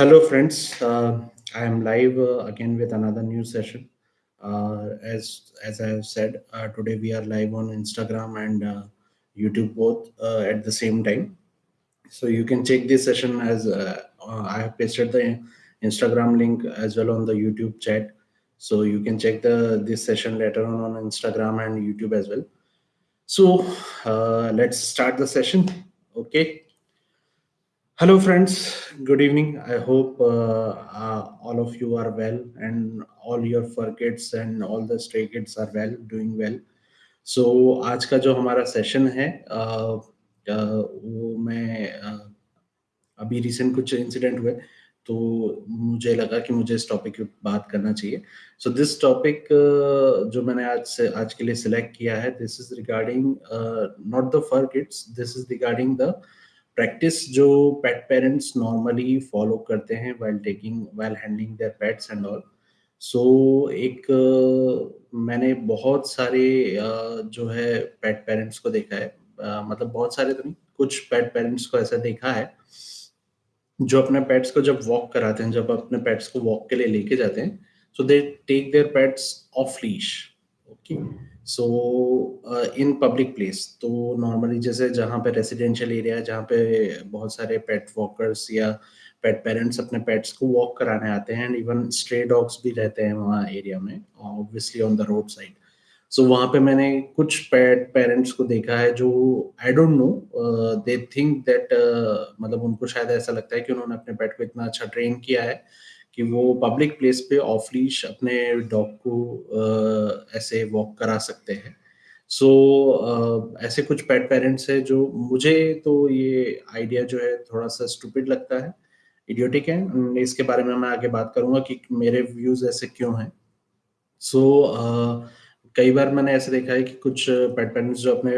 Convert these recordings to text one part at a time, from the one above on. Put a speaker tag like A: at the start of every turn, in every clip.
A: Hello, friends. Uh, I am live uh, again with another new session. Uh, as as I have said, uh, today we are live on Instagram and uh, YouTube both uh, at the same time. So you can check this session as I have pasted the Instagram link as well on the YouTube chat. So you can check the this session later on on Instagram and YouTube as well. So let's start the session. Okay. Hello, friends. Good evening. I hope uh, uh, all of you are well and all your fur kids and all the stray kids are well, doing well. so, आज का जो हमारा session है uh, uh, वो मैं uh, अभी recent कुछ incident हुए तो मुझे लगा कि मुझे इस टॉपिक पे बात करना चाहिए सो दिस टॉपिक जो मैंने आज से आज के लिए सिलेक्ट किया है this is regarding not the fur kids this is regarding the practice जो पेट पेरेंट्स नॉर्मली फॉलो करते हैं while taking while handling their pets and all so एक uh, मैंने बहुत सारे uh, जो है पेट पेरेंट्स को देखा है। uh, मतलब बहुत सारे तो नहीं कुछ पेट पेरेंट्स को ऐसा देखा है जो अपने पेट्स को जब वॉक कराते हैं जब अपने पेट्स को वॉक के लिए लेके जाते हैं so they take their pets off leash okay so in public place तो नॉर्मली जैसे जहाँ पे रेसिडेंशियल एरिया है, जहाँ पे बहुत सारे पेट वॉकर्स या पेट पेरेंट्स अपने पेट्स को वॉक कराने आते हैं एंड इवन स्ट्रे डॉग्स भी रहते हैं वहाँ एरिया में obviously on the road side so वहाँ पे मैंने कुछ पेट पेरेंट्स को देखा है जो I don't know they think that मतलब उनको शायद ऐसा लगता है कि उन्होंने अपने पेट को इतना अच्छा ट्रेन किया है कि वो पब्लिक प्लेस पे ऑफ़ लीश अपने डॉग को ऐसे वॉक करा सकते हैं। सो so, ऐसे कुछ पेट पेरेंट्स हैं जो मुझे तो ये आइडिया जो है थोड़ा सा स्टूपिड लगता है इडियोटिक है। इसके बारे में मैं आगे बात करूँगा कि मेरे व्यूज़ ऐसे क्यों हैं। सो so, कई बार मैंने ऐसे देखा है कि कुछ पेट पेरेंट्स जो अपने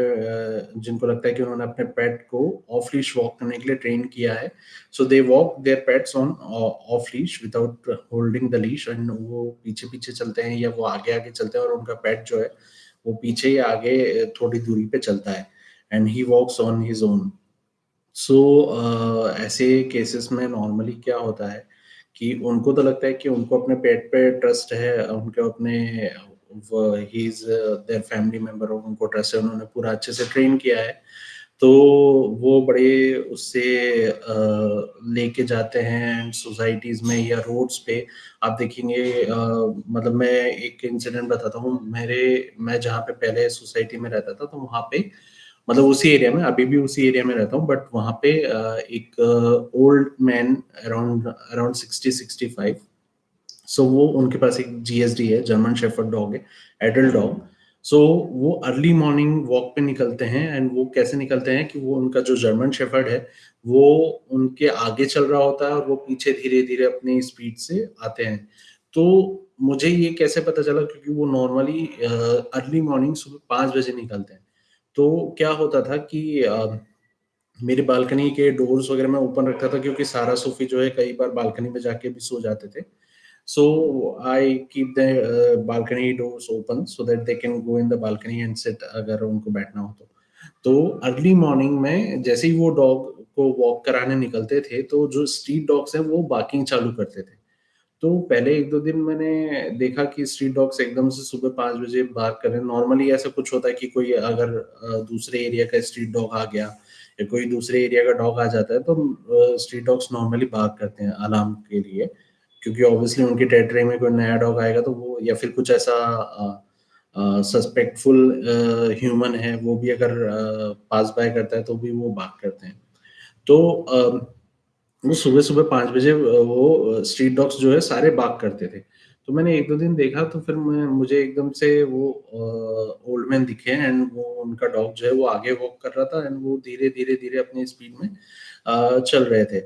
A: जिनको लगता है कि उन्होंने अपने पेट को ऑफ़ लीश वॉक करने के लिए ट्रेन किया है so they walk their pets on off leash without holding the leash and वो पीछे पीछे चलते हैं या वो आगे आगे चलते हैं और उनका पेट जो है, वो पीछे या आगे थोड़ी दूरी पे चलता है and he walks on his own so ऐसे केसेस में नॉर्मली क्या होता है कि उनको तो लगता है कि उनको अपने पेट पे ट्रस्ट है, उनके अपने he is their family member और उनको ट्रस्ट है, उन्होंने पूरा अच्छे से ट्रेन किया है। तो वो बड़े उससे लेके जाते हैं सोसाइटीज में या रोड्स पे। आप देखेंगे मतलब मैं एक इंसिडेंट बताता हूँ। मेरे, मैं जहाँ पे पहले सोसाइटी में रहता था तो वहाँ पे मतलब उसी एरिया में, अभी भी उसी एरिया में रहता हूँ बट वहाँ पे एक old man around around sixty sixty five so वो उनके पास एक जीएसडी है जर्मन शेफर्ड डॉग है एडल्ट डॉग सो वो अर्ली मॉर्निंग वॉक पे निकलते हैं एंड वो कैसे निकलते हैं कि वो उनका जो जर्मन शेफर्ड है, वो उनके आगे चल रहा होता है और वो पीछे धीरे धीरे अपनी स्पीड से आते हैं। तो मुझे ये कैसे पता चला? क्योंकि वो नॉर्मली अर्ली मॉर्निंग सुबह पाँच बजे निकलते हैं। तो क्या होता था कि मेरी बालकनी के डोर्स वगैरह मैं ओपन रखता था क्योंकि सारा सूफी जो है कई बार बालकनी में जाके भी सो जाते थे। So I keep the uh, balcony doors open so that they can go in the balcony and sit अगर उनको बैठना हो तो। तो अर्ली मॉर्निंग में जैसे ही वो डॉग को वॉक कराने निकलते थे तो जो स्ट्रीट डॉग्स हैं वो बाकिंग चालू करते थे। तो पहले एक दो दिन मैंने देखा कि स्ट्रीट डॉग्स एकदम से सुबह पाँच बजे बात करें नॉर्मली ऐसा कुछ होता है कि कोई अगर दूसरे एरिया का स्ट्रीट डॉग आ गया या कोई दूसरे एरिया का डॉग आ जाता है तो स्ट्रीट डॉग्स नॉर्मली बात करते हैं अलार्म के लिए। क्योंकि ऑब्वियसली उनकी टेरिटरी में कोई नया डॉग आएगा तो वो या फिर कुछ ऐसा सस्पेक्टफुल ह्यूमन है वो भी अगर पास बाय करता है तो भी वो बात करते हैं। तो वो सुबह सुबह पाँच बजे वो स्ट्रीट डॉग्स जो है सारे बाग करते थे। तो मैंने एक दो दिन देखा तो फिर मैं मुझे एकदम से वो ओल्ड मैन दिखे एंड वो उनका डॉग जो है वो आगे वॉक कर रहा था एंड वो धीरे धीरे धीरे अपनी स्पीड में uh, चल रहे थे।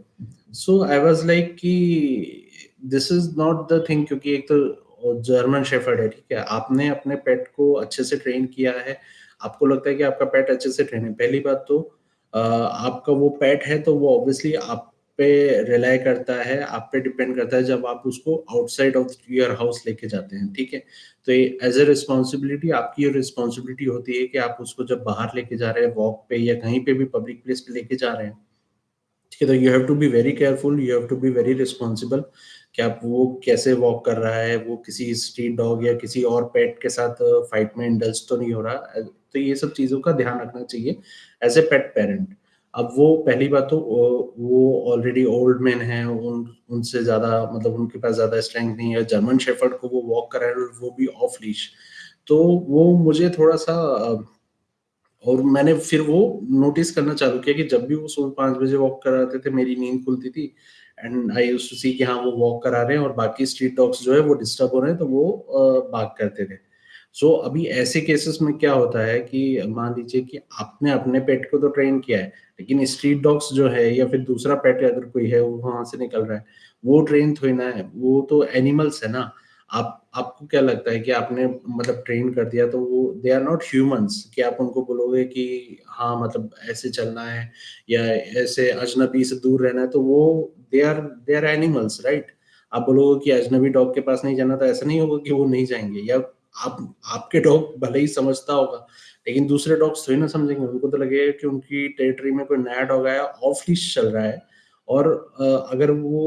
A: सो आई वाज लाइक कि this is not the thing क्योंकि एक तो जर्मन शेफर्ड है, ठीक है? आपने अपने पेट को अच्छे से ट्रेन किया है। आपको लगता है कि आपका पेट अच्छे से ट्रेन है। पहली बात तो आपका वो पेट है तो वो ऑब्वियसली आप पे रिलाई करता है, आप पे डिपेंड करता है जब आप उसको आउटसाइड ऑफ़ योर हाउस लेके जाते हैं, ठीक है? तो एज ए रिस्पॉन्सिबिलिटी आपकी ये रिस्पॉन्सिबिलिटी होती है कि आप उसको जब बाहर लेके जा रहे हैं वॉक पे या कहीं पे भी पब्लिक प्लेस पे लेके जा रहे हैं, ठीक है? तो you have to be very careful you have to be very responsible कि आप वो कैसे वॉक कर रहा है, वो किसी स्ट्रीट डॉग या किसी और पेट के साथ फाइट में इंडल्ज तो नहीं हो रहा। तो ये सब चीज़ों का ध्यान रखना चाहिए एज ए पेट पेरेंट अब वो पहली बात तो वो ऑलरेडी ओल्ड मैन है, उन, उनसे ज़्यादा मतलब उनके पास ज़्यादा स्ट्रेंथ नहीं है। जर्मन शेफर्ड को वो वॉक कर हैं, वो भी ऑफ़ लीश तो वो मुझे थोड़ा सा और मैंने फिर वो नोटिस करना चालू किया कि जब भी वो सुबह पाँच बजे वॉक कराते थे, मेरी नींद खुलती थी and I use to see कि हाँ वो वॉक करा रहे हैं और बाकी स्ट्रीट डॉग्स जो है वो डिस्टर्ब हो रहे हैं तो वो बाग करते थे सो so, अभी ऐसे केसेस में क्या होता है कि मान लीजिए कि आपने अपने पेट को तो ट्रेन किया है लेकिन स्ट्रीट डॉग्स जो है या फिर दूसरा पेट अगर कोई है वो वहाँ से निकल रहा है वो ट्रेन थोड़ी ना है वो तो एनिमल्स है ना। आप, आपको क्या लगता है कि आपने मतलब ट्रेन कर दिया तो वो दे आर नॉट ह्यूमंस कि आप उनको बोलोगे कि हाँ मतलब ऐसे चलना है या ऐसे अजनबी से दूर रहना है तो वो they are they are animals right आप बोलोगे कि अजनबी डॉग के पास नहीं जाना तो ऐसा नहीं होगा कि वो नहीं जाएँगे, या आप, आपके डॉग भले ही समझता होगा, लेकिन दूसरे डॉग्स थोड़ी ना समझेंगे, उनको तो लगेगा कि उनकी टेरिटरी में कोई नया डॉग आया ऑफ़ लीश चल रहा है और अगर वो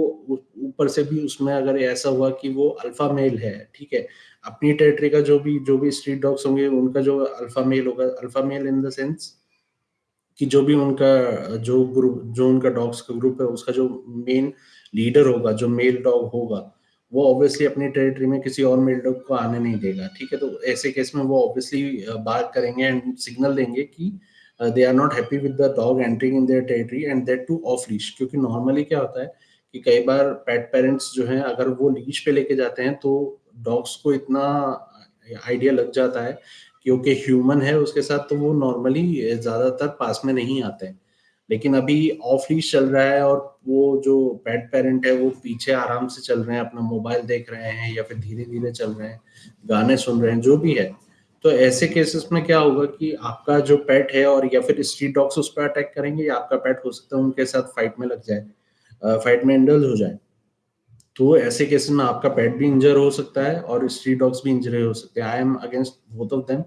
A: ऊपर से भी उसमें अगर ऐसा हुआ कि वो अल्फ़ा मेल है, ठीक है, अपनी टेरिटरी का जो भी जो भी स्ट्रीट डॉग्स होंगे, उनका जो अल्फ़ा मेल होगा alpha male in the sense कि जो भी उनका, जो ग्रुप जो उनका डॉग्स का ग्रुप है, उसका जो मेन लीडर होगा, जो मेल डॉग होगा, वो ऑब्वियसली अपनी टेरिटरी में किसी और मेल डॉग को आने नहीं देगा, ठीक है तो ऐसे केस में वो ऑब्वियसली बात करेंगे एंड सिग्नल देंगे कि they are not happy with the dog entering in their territory and that too off leash क्योंकि नॉर्मली क्या होता है कि कई बार पेट पेरेंट्स जो हैं, अगर वो लीश पे लेके जाते हैं तो डॉग्स को इतना आइडिया लग जाता है क्योंकि ह्यूमन है उसके साथ तो वो नॉर्मली ज़्यादातर पास में नहीं आते हैं। लेकिन अभी ऑफ़ लीश चल रहा है और वो जो पेट पेरेंट है, वो पीछे आराम से चल रहे हैं, अपना मोबाइल देख रहे हैं या फिर धीरे धीरे चल रहे हैं, गाने सुन रहे हैं, जो भी है। तो ऐसे केसेस में क्या होगा कि आपका जो पेट है और या फिर स्ट्रीट डॉग्स उस पर अटैक करेंगे या आपका पेट हो सकता है उनके साथ फाइट में लग जाए फाइट में इंडल्ज हो जाए। तो ऐसे केसेस में आपका पेट भी इंजर हो सकता है और स्ट्रीट डॉग्स भी इंजर हो सकते हैं। I am against both of them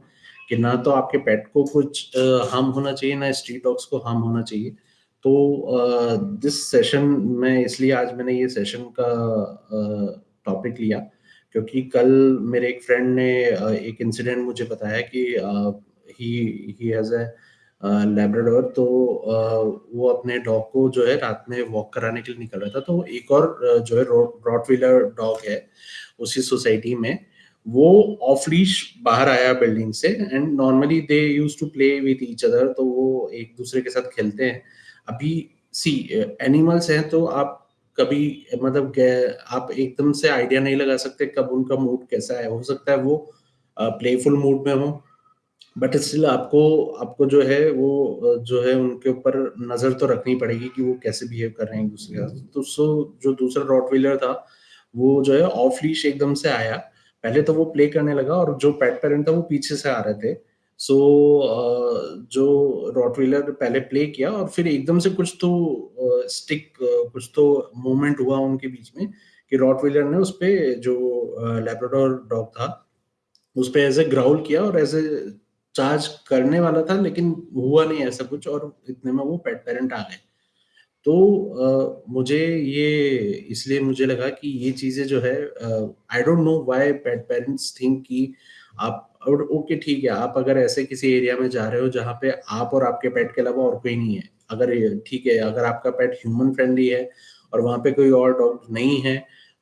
A: कि ना तो आपके पेट को कुछ हार्म होना चाहिए, ना स्ट्रीट डॉग्स को हार्म होना चाहिए। तो दिस सेशन में इसलिए आज मैंने ये सेशन का टॉपिक लिया क्योंकि कल मेरे एक फ्रेंड ने एक इंसिडेंट मुझे बताया कि ही ही हैज़ ए लेब्राडोर तो वो अपने डॉग को जो है रात में वॉक कराने के लिए निकल रहा था। तो एक और जो है रॉट व्हीलर डॉग है, उसी सोसाइटी में, वो ऑफ़ लीश बाहर आया बिल्डिंग से and normally they use to play with each other तो वो एक दूसरे के साथ खेलते हैं। अभी सी एनिमल्स हैं तो आप कभी मतलब आप एकदम से आइडिया नहीं लगा सकते कब उनका मूड कैसा है। हो सकता है वो प्लेफुल मूड में हो बट स्टिल आपको आपको जो है वो जो है उनके ऊपर नज़र तो रखनी पड़ेगी कि वो कैसे बिहेव कर रहे हैं दूसरे के साथ। तो सो, जो दूसरा रॉट व्हीलर था, वो जो है ऑफ़ लीश एकदम से आया। पहले तो वो प्ले करने लगा और जो पेट पेरेंट था वो पीछे से आ रहे थे। सो so, जो रॉटवीलर पहले प्ले किया और फिर एकदम से कुछ तो स्टिक कुछ तो मूवमेंट हुआ उनके बीच में कि रॉटवीलर ने उस पर जो लेब्राडोर डॉग था उस पर एज ए ग्राउल किया और एज ए चार्ज करने वाला था लेकिन हुआ नहीं ऐसा कुछ और इतने में वो पेट पेरेंट आ गए। तो आ, मुझे ये इसलिए मुझे लगा कि ये चीज़ें जो है I don't know why pet parents think कि आप और ओके, ठीक है, आप अगर ऐसे किसी एरिया में जा रहे हो जहाँ पे आप और आपके पेट के अलावा और कोई नहीं है, अगर ठीक है, अगर आपका पेट ह्यूमन फ्रेंडली है और वहाँ पे कोई और डॉग नहीं है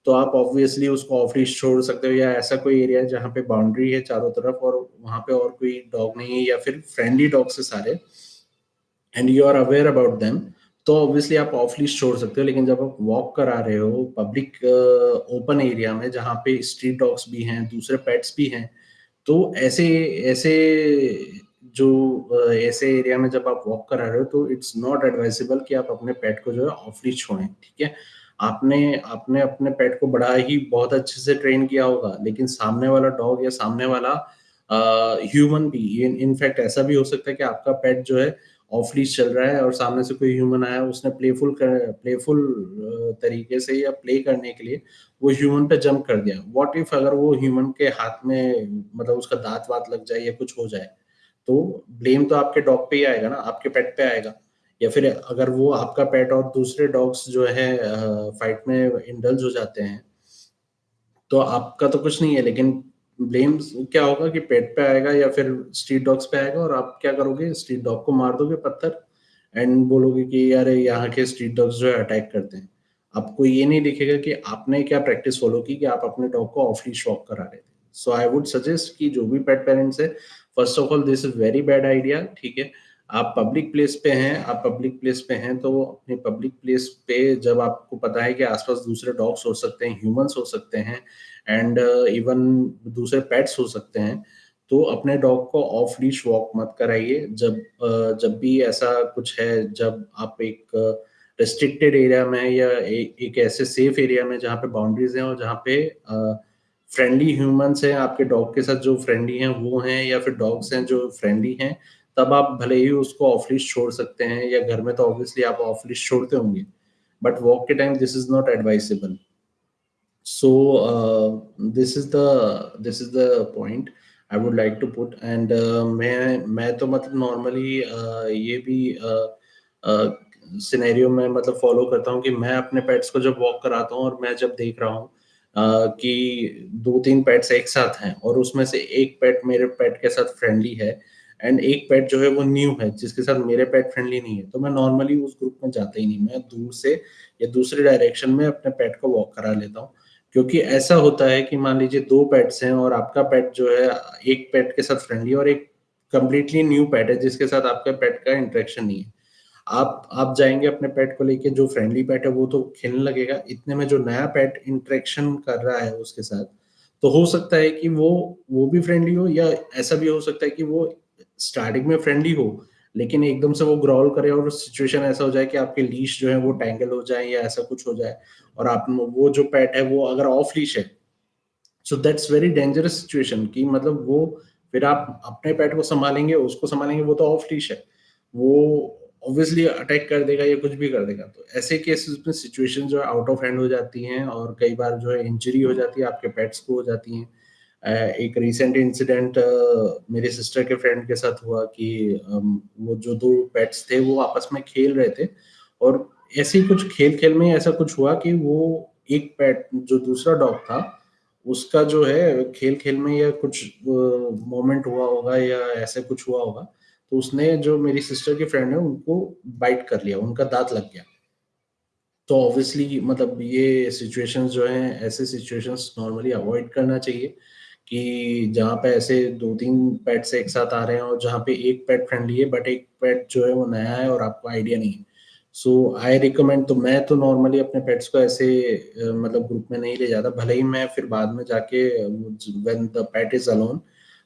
A: तो आप ऑब्वियसली उसको ऑफ़ छोड़ सकते हो या ऐसा कोई एरिया है जहाँ पे बाउंड्री है चारों तरफ़ और वहाँ पे और कोई डॉग नहीं है या फिर फ्रेंडली डॉग से सारे and you are aware about them तो ऑब्वियसली आप ऑफ़ लीस्ट छोड़ सकते हो। लेकिन जब आप वॉक करा रहे हो पब्लिक ओपन एरिया में जहाँ पे स्ट्रीट डॉग्स भी हैं, दूसरे पेट्स भी हैं तो ऐसे ऐसे जो ऐसे एरिया में जब आप वॉक करा रहे हो तो इट्स नॉट एडवाइजेबल कि आप अपने पेट को जो है ऑफली छोड़ें, ठीक है? आपने आपने अपने पेट को बड़ा ही बहुत अच्छे से ट्रेन किया होगा, लेकिन सामने वाला डॉग या सामने वाला ह्यूमन भी इनफैक्ट ऐसा भी हो सकता है कि आपका पेट जो है ऑफ़ लीज चल रहा है और सामने से कोई ह्यूमन आया, उसने प्लेफुल कर प्लेफुल तरीके से या प्ले करने के लिए वो ह्यूमन पे जंप कर दिया। व्हाट इफ़ अगर वो ह्यूमन के हाथ में मतलब उसका दांत वात लग जाए या कुछ हो जाए तो ब्लेम तो आपके डॉग पे ही आएगा ना, आपके पेट पे आएगा। या फिर अगर वो आपका पेट और दूसरे डॉग्स जो है फाइट में इंडल्ज हो जाते हैं तो आपका तो कुछ नहीं है, लेकिन ब्लेम क्या होगा कि पेट पे आएगा या फिर स्ट्रीट डॉग्स पे आएगा और आप क्या करोगे? स्ट्रीट डॉग को मार दोगे पत्थर एंड बोलोगे कि यार यहाँ के स्ट्रीट डॉग्स जो है अटैक करते हैं। आपको ये नहीं दिखेगा कि आपने क्या प्रैक्टिस फॉलो की कि आप अपने डॉग को ऑफ़ लीश शॉक करा रहे थे। सो आई वुड सजेस्ट कि जो भी पेट पेरेंट्स है first of all this is very bad idea ठीक है? आप पब्लिक प्लेस पे हैं आप पब्लिक प्लेस पे हैं तो अपने पब्लिक प्लेस पे जब आपको पता है कि आसपास दूसरे डॉग्स हो सकते हैं ह्यूमंस हो सकते हैं एंड इवन uh, दूसरे पेट्स हो सकते हैं तो अपने डॉग को ऑफ़ लीश वॉक मत कराइए। जब uh, जब भी ऐसा कुछ है जब आप एक रिस्ट्रिक्टेड uh, एरिया में या ए, एक ऐसे सेफ़ एरिया में जहाँ पे बाउंड्रीज हैं और जहाँ पे फ्रेंडली ह्यूमंस हैं आपके डॉग के साथ जो फ्रेंडली हैं वो हैं या फिर डॉग्स हैं जो फ्रेंडली हैं तब आप भले ही उसको ऑफ़ लिस्ट छोड़ सकते हैं या घर में तो ऑब्वियसली आप ऑफ़ लिस्ट छोड़ते होंगे बट वॉक के time this is not advisable so this is the this is the point I would like to put and मैं मैं तो मतलब नॉर्मली uh, ये भी सिनेरियो uh, uh, में मतलब फॉलो करता हूँ कि मैं अपने पेट्स को जब वॉक कराता हूँ और मैं जब देख रहा हूँ Uh, कि दो तीन पेट्स एक साथ हैं और उसमें से एक पेट मेरे पेट के साथ फ्रेंडली है एंड एक पेट जो है वो न्यू है, जिसके साथ मेरे पेट फ्रेंडली नहीं है। तो मैं नॉर्मली उस ग्रुप में जाता ही नहीं। मैं दूर से या दूसरे डायरेक्शन में अपने पेट को वॉक करा लेता हूँ। क्योंकि ऐसा होता है कि मान लीजिए दो पेट्स हैं और आपका पेट जो है, एक पेट के साथ फ्रेंडली और एक कंप्लीटली न्यू पेट है, जिसके साथ आपके पेट का इंटरेक्शन नहीं है। आप आप जाएँगे अपने पेट को लेके, जो फ्रेंडली पेट है वो तो खेलने लगेगा। इतने में जो नया पेट इंट्रेक्शन कर रहा है उसके साथ तो हो सकता है कि वो वो भी फ्रेंडली हो या ऐसा भी हो सकता है कि वो स्टार्टिंग में फ्रेंडली हो, लेकिन एकदम से वो ग्रॉल करे और सिचुएशन ऐसा हो जाए कि आपके लीश जो है वो टैंगल हो जाए या ऐसा कुछ हो जाए और आप वो जो पेट है वो अगर ऑफ़ लीश है so that's very dangerous situation कि मतलब वो फिर आप अपने पेट को संभालेंगे, उसको संभालेंगे, वो तो ऑफ़ लीश है, वो ऑब्वियसली अटैक कर देगा या कुछ भी कर देगा तो ऐसे केसेस में सिचुएशन जो है आउट ऑफ़ हैंड हो जाती हैं और कई बार जो है इंजरी हो जाती है, आपके पेट्स को हो जाती हैं एक रिसेंट इंसिडेंट मेरे सिस्टर के फ्रेंड के साथ हुआ कि वो जो दो पेट्स थे, वो आपस में खेल रहे थे। और ऐसे ही कुछ खेल खेल में ऐसा कुछ हुआ कि वो एक पेट जो दूसरा डॉग था, उसका जो है खेल खेल में या कुछ मोमेंट हुआ होगा या ऐसे कुछ हुआ होगा तो उसने जो मेरी सिस्टर के फ्रेंड है, उनको बाइट कर लिया, उनका दांत लग गया। तो ऑब्वियसली मतलब ये सिचुएशंस जो हैं, ऐसे सिचुएशंस नॉर्मली अवॉइड करना चाहिए। कि जहाँ पे ऐसे दो तीन पेट्स एक साथ आ रहे हैं और जहाँ पे एक पेट फ्रेंडली है बट एक पेट जो है वो नया है और आपको आइडिया नहीं है। सो आई रिकमेंड तो मैं तो नॉर्मली अपने पेट्स को ऐसे मतलब ग्रुप में नहीं ले जाता। भले ही मैं फिर बाद में जाके when the pet is alone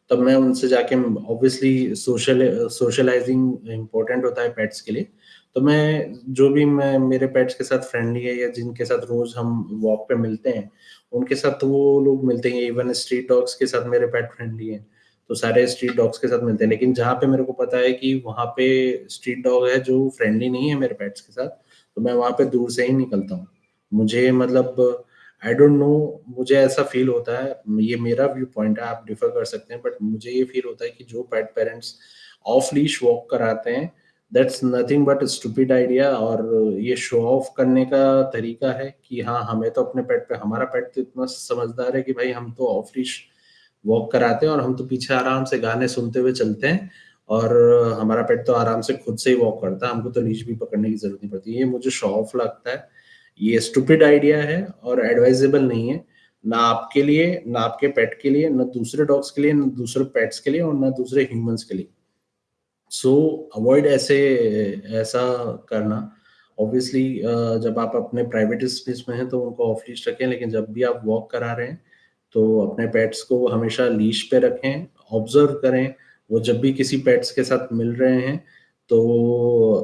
A: तब मैं उनसे जाके ऑब्वियसली सोशल सोशलाइजिंग इम्पोर्टेंट होता है पेट्स के लिए। तो मैं जो भी मैं, मेरे पेट्स के साथ फ्रेंडली है या जिनके साथ रोज हम वॉक पे मिलते हैं, उनके साथ तो वो लोग मिलते हैं इवन स्ट्रीट डॉग्स के साथ मेरे पेट फ्रेंडली हैं। तो सारे स्ट्रीट डॉग्स के साथ मिलते हैं, लेकिन जहाँ पे मेरे को पता है कि वहाँ पे स्ट्रीट डॉग है जो फ्रेंडली नहीं है मेरे पेट्स के साथ तो मैं वहाँ पे दूर से ही निकलता हूँ। मुझे मतलब आई डोंट नो मुझे ऐसा फील होता है, ये मेरा व्यू पॉइंट है, आप डिफर कर सकते हैं बट मुझे ये फील होता है कि जो pet parents off leash walk कराते हैं that's nothing but stupid idea और ये शो ऑफ़ करने का तरीका है कि हाँ हमें तो अपने पेट पे, हमारा पेट तो इतना समझदार है कि भाई हम तो ऑफ़ लीश वॉक कराते हैं और हम तो पीछे आराम से गाने सुनते हुए चलते हैं और हमारा पेट तो आराम से खुद से ही वॉक करता है। हमको तो लीश भी पकड़ने की ज़रूरत नहीं पड़ती। ये मुझे शो ऑफ़ लगता है। ये स्टूपिड आइडिया है और एडवाइजेबल नहीं है। ना आपके लिए, ना आपके पेट के लिए, ना दूसरे डॉग्स के लिए, ना दूसरे पेट्स के लिए और ना दूसरे ह्यूमंस के लिए। सो अवॉइड ऐसे ऐसा करना। ऑब्वियसली uh, जब आप अपने प्राइवेट स्पेस में हैं तो उनको ऑफ़ लीश रखें लेकिन जब भी आप वॉक करा रहे हैं तो अपने पेट्स को हमेशा लीश पे रखें ऑब्ज़र्व करें। वो जब भी किसी पेट्स के साथ मिल रहे हैं तो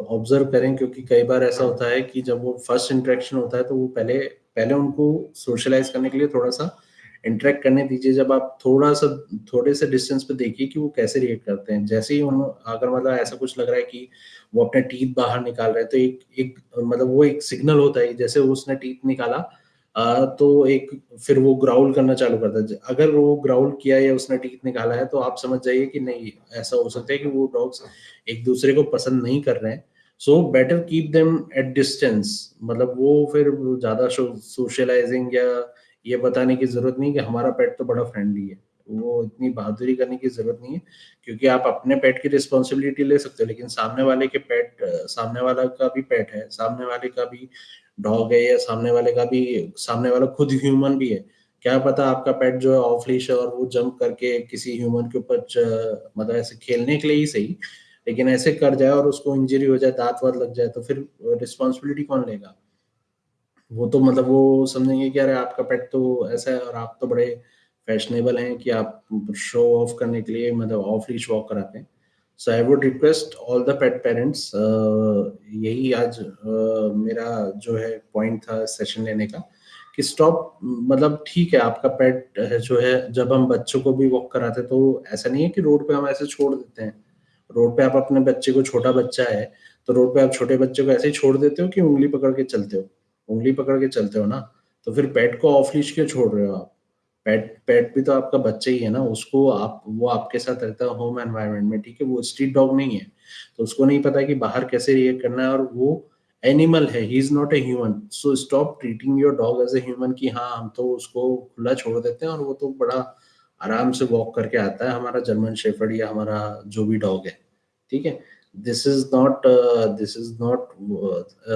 A: ऑब्ज़र्व करें क्योंकि कई बार ऐसा होता है कि जब वो फ़र्स्ट इंटरेक्शन होता है तो वो पहले पहले उनको सोशलाइज करने के लिए थोड़ा सा इंटरेक्ट करने दीजिए जब आप थोड़ा सा थोड़े से डिस्टेंस पे देखिए कि वो कैसे रिएक्ट करते हैं। जैसे ही उन अगर मतलब ऐसा कुछ लग रहा है कि वो अपने टीथ बाहर निकाल रहे हैं तो एक एक मतलब वो एक सिग्नल होता है जैसे उसने टीथ निकाला आ, तो एक फिर वो ग्राउल करना चालू करता है। अगर वो ग्राउल किया या उसने टीथ निकाला है तो आप समझ जाइए कि नहीं ऐसा हो सकता है कि वो डॉग्स एक दूसरे को पसंद नहीं कर रहे हैं। So better keep them at distance मतलब वो फिर ज़्यादा सोशलाइजिंग या ये बताने की ज़रूरत नहीं कि हमारा पेट तो बड़ा फ्रेंडली है। वो इतनी बहादुरी करने की ज़रूरत नहीं है, क्योंकि आप अपने पेट की रिस्पॉन्सिबिलिटी ले सकते हो, लेकिन सामने वाले के पेट, सामने वाला का भी पेट है, सामने वाले का भी डॉग है या सामने वाले का भी, सामने वाला खुद ह्यूमन भी है। क्या पता आपका पेट जो है ऑफ़ लीश है और वो जंप करके किसी ह्यूमन के ऊपर मतलब ऐसे खेलने के लिए ही सही, लेकिन ऐसे कर जाए और उसको इंजरी हो जाए, दांत वात लग जाए तो फिर रिस्पॉन्सिबिलिटी कौन लेगा? वो तो मतलब वो समझेंगे कि अरे आपका पेट तो ऐसा है और आप तो बड़े फैशनेबल हैं कि आप शो ऑफ़ करने के लिए मतलब ऑफ़ लीश वॉक कराते हैं। So I would request all the pet parents यही आज uh, मेरा जो है पॉइंट था सेशन लेने का कि स्टॉप मतलब ठीक है आपका पेट जो है जब हम बच्चों को भी वॉक कराते तो ऐसा नहीं है कि रोड पे हम ऐसे छोड़ देते हैं। रोड पे आप अपने बच्चे को छोटा बच्चा है तो रोड पे आप छोटे बच्चे को ऐसे ही छोड़ देते हो कि उंगली पकड़ के चलते हो। उंगली पकड़ के चलते हो ना तो फिर पेट को ऑफ़ लीश क्यों छोड़ रहे हो आप? पेट पेट भी तो आपका बच्चा ही है ना, उसको आप, वो आपके साथ रहता है होम एनवायरनमेंट में, ठीक है? वो स्ट्रीट डॉग नहीं है तो उसको नहीं पता कि बाहर कैसे रिएक्ट करना है और वो एनिमल है he is not a human so stop treating your dog as a human कि हाँ हम तो उसको खुला छोड़ देते हैं और वो तो बड़ा आराम से वॉक करके आता है, हमारा जर्मन शेफर्ड या हमारा जो भी डॉग है, ठीक है? This is not this is not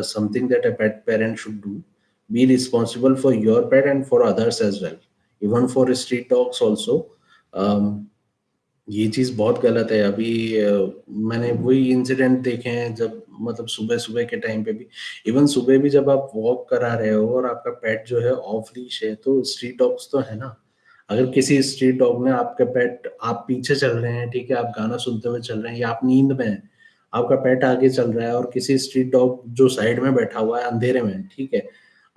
A: something that a pet parent should do be responsible for your pet and for others as well. Even for street dogs also. Um, ये चीज़ बहुत गलत है। अभी uh, मैंने वही इंसिडेंट देखे हैं जब मतलब सुबह सुबह के टाइम पे भी। इवन सुबह भी जब आप वॉक करा रहे हो और आपका पेट जो है ऑफ़ लीश है तो स्ट्रीट डॉग्स तो है ना? अगर किसी स्ट्रीट डॉग ने आपके पेट आप पीछे चल रहे हैं ठीक है आप गाना सुनते हुए चल रहे हैं या आप नींद में हैं आपका पेट आगे चल रहा है और किसी स्ट्रीट डॉग जो साइड में बैठा हुआ है अंधेरे में, ठीक है?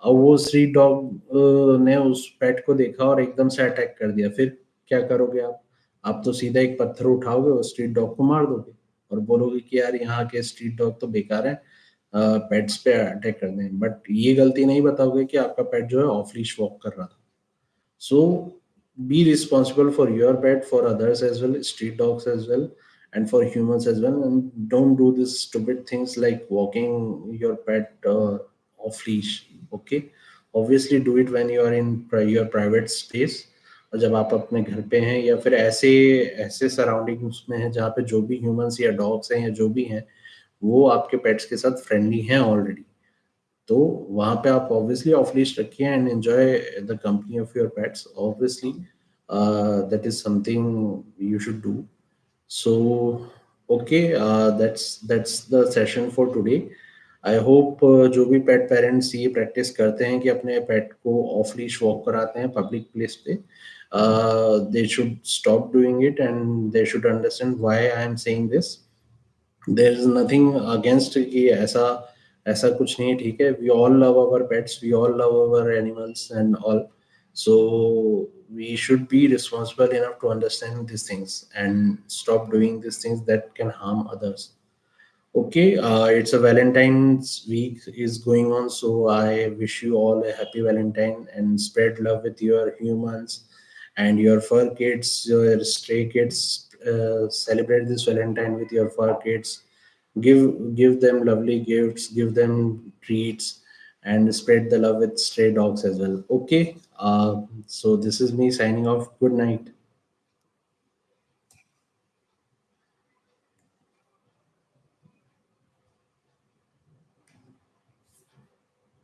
A: और वो स्ट्रीट डॉग ने उस पेट को देखा और एकदम से अटैक कर दिया। फिर क्या करोगे आप? आप तो सीधा एक पत्थर उठाओगे और स्ट्रीट डॉग को मार दोगे और बोलोगे कि यार यहाँ के स्ट्रीट डॉग तो बेकार है पेट्स पे अटैक कर दें। बट ये गलती नहीं बताओगे कि आपका पेट जो है ऑफ़ लीश वॉक कर रहा था। सो be responsible for your pet, for others as well, street dogs as well and for humans as well and don't do this stupid things like walking your pet uh, off leash okay? Obviously do it when you are in your private space और जब आप अपने घर पे हैं या फिर ऐसे ऐसे सराउंडिंग्स में हैं जहाँ पे जो भी ह्यूमंस या डॉग्स हैं या जो भी हैं वो आपके पेट्स के साथ फ्रेंडली हैं ऑलरेडी तो वहाँ पे आप ऑब्वियसली ऑफ़ लिस्ट रखिए and enjoy the company of your pets obviously that is something you should do so okay that's that's the session for today I hope जो भी पेट पेरेंट्स ये practice करते हैं कि अपने पेट को ऑफ़ लीश वॉक कराते हैं पब्लिक प्लेस पे they should stop doing it and they should understand why I am saying this there is nothing against कि ऐसा ऐसा कुछ नहीं, ठीक है? We all love our pets we all love our animals and all so we should be responsible enough to understand these things and stop doing these things that can harm others. Okay uh, it's a valentine's week is going on so i wish you all a happy valentine and spread love with your humans and your fur kids your stray kids. Uh, celebrate this valentine with your fur kids. Give give them lovely gifts give them treats and spread the love with stray dogs as well. Okay Uh, so this is me signing off. Good night